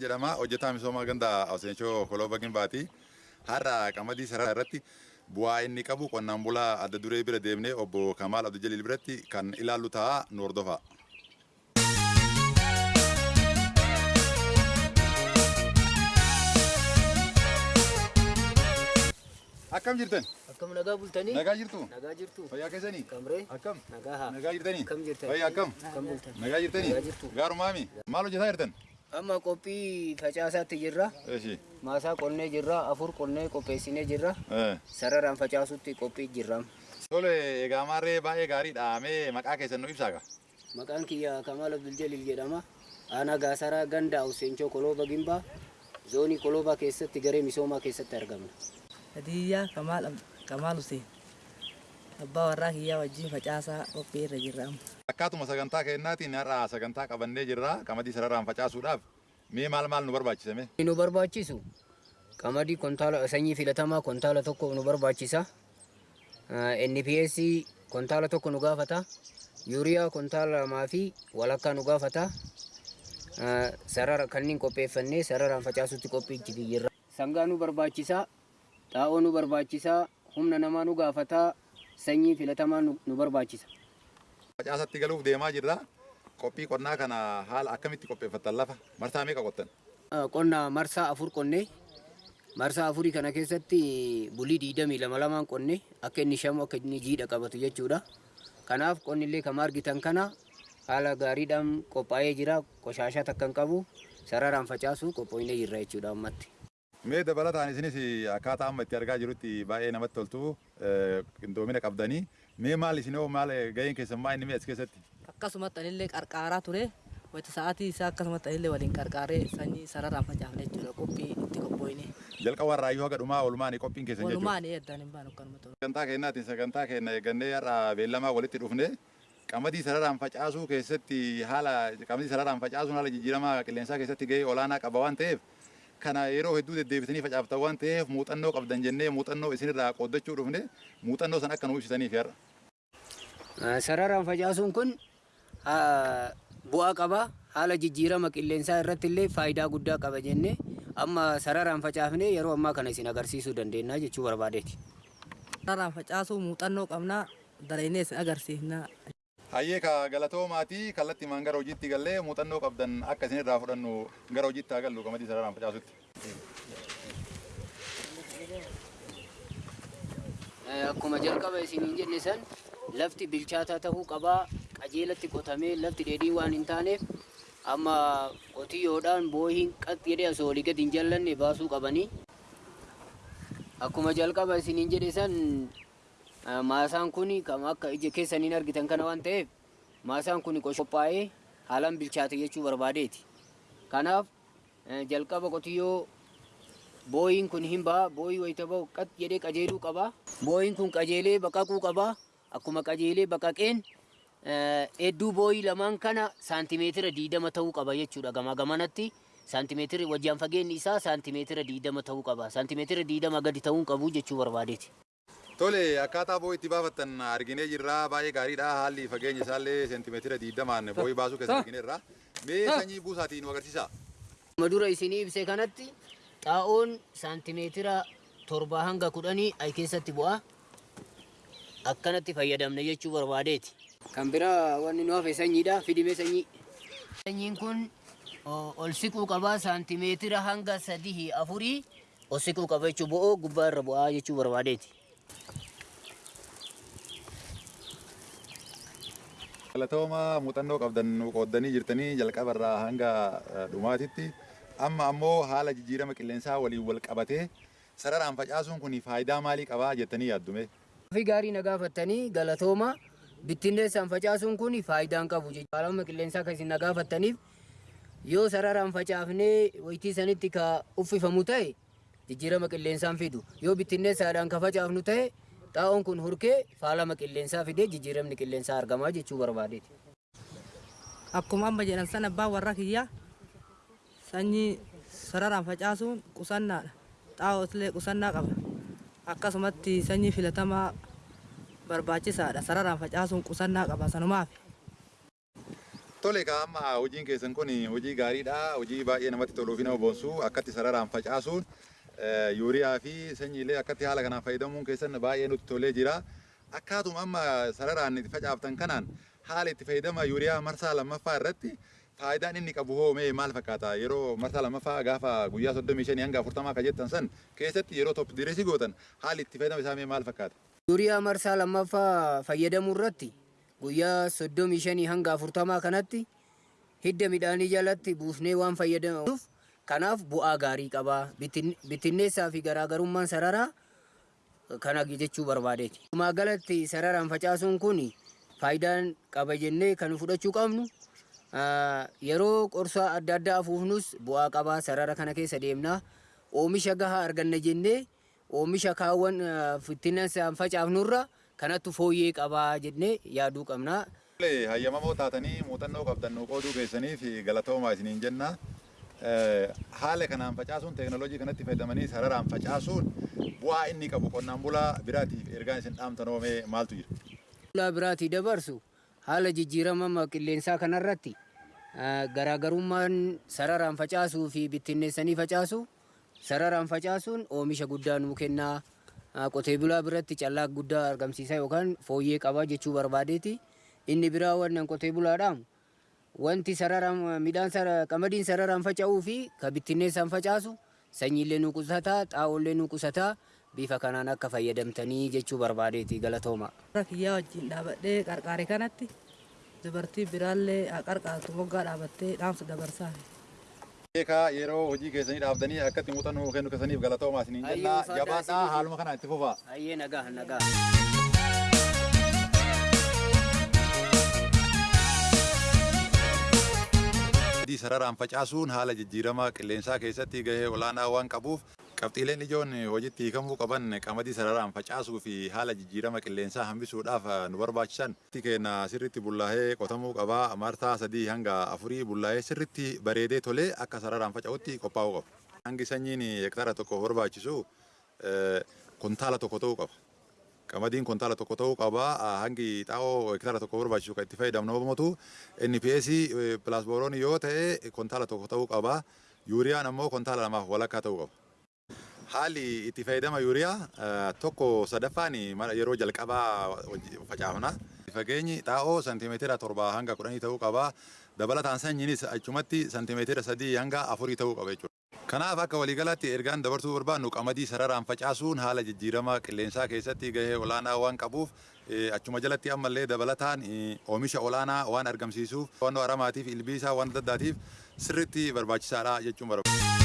jedhama. Hojjetaa misoomaa ganda Awseenchoo Koloo Bagimbaati. Har'a qamadii sarara irratti bu'aa inni qabu qonnaan bulaa adda duree bira deemnee obbo Kamaal Abdul Jaliil biratti kan ilaallu ta'a nu hordofaa. Akkam jirtan? Akkam nagaa bultanii? Nagaa jirtu? Nagaa jirtu. Fayyaa keessanii? Kamree? Akkam? Nagaa haa. Nagaa jirtanii? Akkam jirtan? Fayyaa akkam? Akkam bultan? Nagaa jirtanii? Nagaa jirtu. Gaarumaami? Maal hojjetaa jirtan? Amma qophii facaasaatti jirra. Maasaa qonnee jirra. Afur qonnee qopheessinee jirra. Eh. Sararaan facaasutti qophii jirra. Tole egaa maarree baay'ee gaariidha. Mee maqaa keessan nu ibsaa gaa? Maqaan kiyya Kamaal Abdul jedhama. Aanaa Gaasaraa ganda Awseenchoo Kolooba Gimbaa. Zoonii Koloobaa keessatti garee misoomaa keessatti argamna. Hadiyyaa Kamaal Kamaal Hussein. Abbaa warraa kiyyaa wajjin facaasaa qophii irra jirra amma. Akkaatuma sagantaa kennaatiin har'a sagantaa qabannee jirra. Qamadii sararaan facaasuudhaaf mee maal maal nu barbaachisame? Nu barbaachisu qamadii kontaala sanyii filatamaa kontaala tokko nu barbaachisa. NPS kontaala tokko nu gaafata. Yuuriyaa kontaala lamaa fi walakkaa nu gaafata. Sarara kanneen qopheeffannee sararaan facaasutti qophii jirra. Sangaa nu barbaachisa. Xaa'oo nu barbaachisa. Humna namaa nu gaafata. Sanyii filatamaa nu barbaachisa. Facaasatti galuuf deemaa jirra. Qophii qonnaa kana haala akkamitti qopheeffattan lafa? Marsaa meeqa qottan? qonna marsaa afur qonne marsaa afurii kana keessatti bulii diidamii lama lamaan qonne akka inni shamu akka inni jiidha qabatu jechuudha. Kanaaf qonni illee kama argitan kana haala gaariidhaan qophaa'ee jira qoshaashaa takka hin qabu sararaan facaasu qophoinee jirra jechuudha ammatti. Mee dabalataan isinis akkaataa amma itti argaa jirutti baay'ee namatti toltu qindoomina qabdanii. Mee maal isinoo maal gaheen keessan maa inni mee as keessatti? Akkasumatti anillee qarqaaraa ture. Wayita sa'aatii isaa akkasumatti anillee waliin qarqaaree sanyii sararaan facaafne jechuudha qophii itti qophoine. Jalqaba irraayyuu haga dhumaa oolmaan qophiin keessan jechuudha. Walumaan eeddaan hin baanu akkanuma ta'u. Sagantaa kennaatiin sagantaa kenna eeggannee har'a beellamaa walitti dhufne qamadii sararaan facaasuu keessatti haala qamadii sararaan facaasuun haala jijjiiramaa qilleensaa keessatti gahee olaanaa qaba waan ta'eef kana yeroo hedduu deddeebitanii facaaftan waan ta'eef muuxannoo qabdan jennee muuxannoo isinirraa qooddachuu dhufne muuxannoo san akka nu ibsitaniif har'a. Sararaan facaasuun kun bu'aa qaba. Haala jijjiirama qilleensaa irratti illee faayidaa guddaa qaba jennee amma sararaan facaafnee yeroo ammaa kana isin agarsiisuu dandeenya jechuu barbaadeeti. Sararaan facaasuu muuxannoo qabnaa dareenee isin agarsiifnaa. Hayyee ka galatoomaati kallattii maan gara hojiitti gallee muuxannoo qabdan akka isinirraa fudhannu gara hojiitti haa gallu qamadii sararaan facaasutti. Akkuma jalqaba isiniin jenne san lafti bilchaataa tahuu qabaa qajeelatti qotamee lafti dheedhii waan hin taaneef amma qotiyyoodhaan boohiin qat jedhee asoo olii gadi hin jallanne baasuu qabanii. Akkuma jalqaba isiniin jedhe san maasaan kun kama akka ija keessaniin argitan kana waan ta'eef maasaan kun qophaa'ee haalaan bilchaate jechuu barbaadeeti. Kanaaf jalqaba qotiyyoo booyiin kun hin ba'a booyii wayita ba'u qat jedhee qajeeluu qaba. Booyiin kun qajeelee baqaquu qaba. Akkuma qajeelee baqaqeen hedduu booyii lamaan kana saantimeetira diidama ta'uu qaba jechuudha gamaa gamanatti. Saantimeetira wajjin fageenyi isaa saantimeetira diidama ta'uu qaba. Saantimeetira diidama gadi ta'uu qabu jechuu barbaadeeti. Tole akkaataa boo'ii itti baafattan arginee jirra baay'ee gaariidha haalli fageenya isaallee seentimeetira diidamaan boo'ii baasuu keessatti argineerra. Mee sanyii buusaatii nu agarsiisa. Amma dura isinii ibse kanatti xaa'oon saantimeetira torbaa hanga kudhanii ay keessatti bu'a. Akkanatti fayyadamne jechuu barbaadeeti. Kan biraa wanni nu hafe sanyiidha. Fidime sanyii. Sanyiin kun ol siquu qaba saantimeetira hanga sadii afurii ol siquu qaba jechuu bo'oo gubbaa irra bu'aa jechuu barbaadeeti. Galatooma muuxannoo qabdan qooddanii jirtanii jalqaba irraa hanga dhumaatitti amma ammoo haala jijjiirama qilleensaa waliin wal qabatee sararaan facaasuun kun faayidaa maalii qabaa jettanii yaaddume? Fi gaarii na gaafattanii galatooma bittinneessaan facaasuun kun faayidaan qabu jechuudha. Qilleensaa kan isin na gaafattaniif yoo sararaan facaafnee waytii sanitti ka uffifamu ta'e jijjiirama qilleensaan fidu. Yoo bittinneessaadhaan ka facaafnu ta'e xaa'oon kun hurkee faalama qilleensaa fidee jijjiiramni qilleensaa argamaa jechuu barbaadeeti. Akkuma amma jedhan sana abbaan warra kiyyaa sanyii sararaan facaasuun qusannaadha. Xaa'oos illee qusannaa qaba. Akkasumatti sanyii filatamaa barbaachisaadha. Sararaan facaasuun qusannaa qaba sanumaaf. Tole ka amma hojiin keessan kun hojii gaariidha. Hojii baay'ee namatti toluu fi nama boonsu akkatti sararaan facaasuun yuuriyaa fi sanyiilee akkatti haala kanaan fayyadamuun keessan baay'ee nutti tolee jira. Akkaatuma amma sararaan itti facaaftan kanaan haala itti fayyadama yuuriyaa marsaa lammaffaa irratti faayidaan inni qabu hoo mee maal fakkaata yeroo marsaa lammaffaa gaafa guyyaa soddomii shanii hanga afurtamaa akka jettan san keessatti yeroo top direesii gootan haalli itti fayyadama isaa maal fakkaata? Yuuriyaa marsaa lammaffaa fayyadamuu irratti guyyaa soddomii shanii hanga afurtamaa kanatti hidda midhaanii jalatti buufnee waan fayyadamuuf kanaaf bu'aa gaarii qaba. Bittinneessaa fi garaagarummaan sararaa kana jechuu barbaadeeti. Walumaa galatti sararaan facaasuun kun faayidaan qaba jennee kan fudhachuu qabnu yeroo qorsaa adda addaa afuufnus bu'aa qaba sarara kana keessa deemna. Oomisha gahaa arganna jennee oomisha kaawwan bittinneessaan facaafnurra kanattu fooyyee qabaa jennee yaaduu qabna. Hayyamamoo taatanii muuxannoo qabdan nu qooduu keessaniif galatoomaa isiniin jenna. Haala kanaan facaasuun teekinooloojii kanatti fayyadamanii sararaan facaasuun bu'aa inni qabu qonnaan bulaa biraatiif ergaan isin dhaamtan oomee maaltu jira? Bulaa biraatii dabarsu haala jijjiirama qilleensaa kanarratti garaagarummaan sararaan facaasuu fi bittinneessanii facaasu sararaan facaasuun oomisha guddaa nuu kennaa qotee bulaa biratti callaa guddaa argamsiisa yookaan fooyyee qaba jechuu barbaadeeti. Inni biraa wannan qotee bulaadhaan wanti sararaan midhaan qamadiin sararaan faca'uu fi ka bittinneessaan facaasu sanyiillee nu qusataa xaa'oollee nu qusataa bifa kanaan akka fayyadamtanii jechuu barbaadeeti galatooma. Kiyyaa wajjin dhaabadhee qarqaare kanatti dubartii biraallee qarqaartu moggaa dhaabattee dhaamsa dabarsaa. Beekaa yeroo hojii keessanii dhaabdanii akkatti muuxannoo kennu keessaniif galatoomaa isiniin jenna. Hayyuu faayidaa Jabaadhaa haaluma kanaan itti fufaa. Hayyee nagaa nagaa. Adii sararaan facaasuun haala jijjiirama qilleensaa keessatti gahee olaanaa waan qabuuf qabxiileen ijoon hojiitti hiikamuu qaban qamadii sararaan facaasuu fi haala jijjiirama qilleensaa hambisuudhaaf nu barbaachisan. Keenya sirriitti bullaa'ee qotamuu qabaa marsaa sadii hanga afurii bullaa'ee sirriitti bareedee tolee akka sararaan faca'utti qophaa'uu qaba. Hangi sanyiin hektaara tokko barbaachisu kuntaala tokko ta'uu qaba. Qamadiin kuntaala tokko ta'uu qaba. Hangi xaa'oo hektaara tokko barbaachisu kan itti fayyadamnu yommuu NPS pilaasbooroon yoo ta'e kuntaala tokko ta'uu qaba. Yuuriyaan ammoo kuntaala lamaaf walakkaa ta'uu qaba. Haalli itti fayyadama yuuriyaa tokko sadaffaan yeroo jalqabaa facaafna. Fageenyi xaa'oo santimeetira torbaa hanga kudhanii ta'uu qaba. Dabalataan sanyiinis achumatti santimeetira sadii hanga afurii ta'uu qaba jechuudha. Kanaaf akka waliigalaatti ergaan dabarsuu barbaannu qamadii sararaan facaasuun haala jijjiirama qilleensaa keessatti gahee olaanaa waan qabuuf achuma jalatti ammallee dabalataan oomisha olaanaa waan argamsiisuuf waan aramaatiif ilbiisaa waan adda addaatiif sirriitti barbaachisaadha jechuun barbaada.